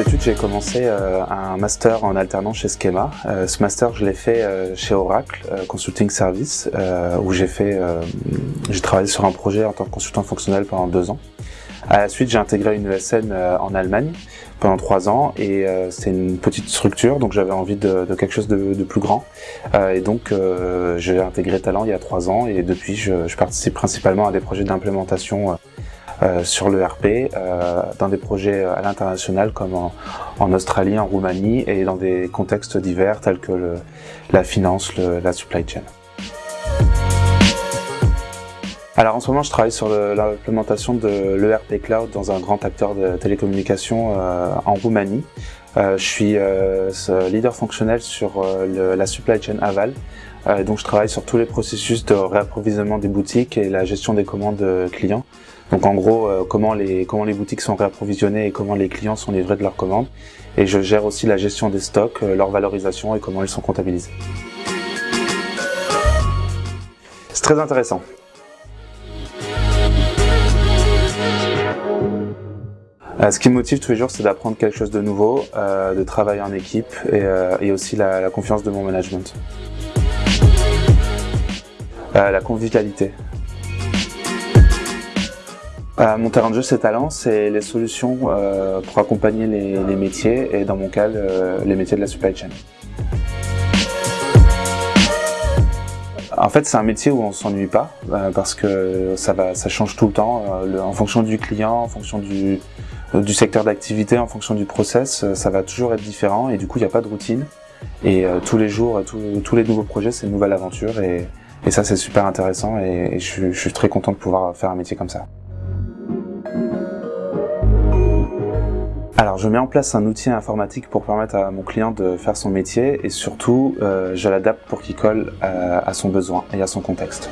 Ensuite, j'ai commencé euh, un master en alternance chez Schema. Euh, ce master, je l'ai fait euh, chez Oracle Consulting Service, où j'ai fait, j'ai travaillé sur un projet en tant que consultant fonctionnel pendant deux ans. À la suite, j'ai intégré une ESN en Allemagne pendant trois ans et c'est une petite structure, donc j'avais envie de, quelque chose de, plus grand. et donc, j'ai intégré Talent il y a trois ans et depuis, je, participe principalement à des projets d'implémentation euh, sur le RP euh, dans des projets à l'international comme en, Australie, en Roumanie et dans des contextes divers tels que la finance, la supply chain. Alors en ce moment, je travaille sur l'implémentation de l'ERP Cloud dans un grand acteur de télécommunications euh, en Roumanie. Euh, je suis euh, leader fonctionnel sur la supply chain aval. Donc je travaille sur tous les processus de réapprovisionnement des boutiques et la gestion des commandes clients. Donc en gros, euh, comment, les, comment les boutiques sont réapprovisionnées et comment les clients sont livrés de leurs commandes. Et je gère aussi la gestion des stocks, euh, leur valorisation et comment ils sont comptabilisés. C'est très intéressant. Euh, ce qui me motive tous les jours, c'est d'apprendre quelque chose de nouveau, de travailler en équipe et, aussi la, confiance de mon management. La convivialité. Euh, mon terrain de jeu, c'est talent, c'est les solutions euh, pour accompagner les, métiers et dans mon cas, les métiers de la supply chain. En fait, c'est un métier où on s'ennuie pas euh, parce que ça change tout le temps en fonction du client, en fonction du, secteur d'activité, en fonction du process, ça va toujours être différent et du coup, il n'y a pas de routine. Et tous les jours, tous les nouveaux projets, c'est une nouvelle aventure et ça, c'est super intéressant et, je, suis très content de pouvoir faire un métier comme ça. Alors je mets en place un outil informatique pour permettre à mon client de faire son métier et surtout euh, je l'adapte pour qu'il colle euh, à son besoin et à son contexte.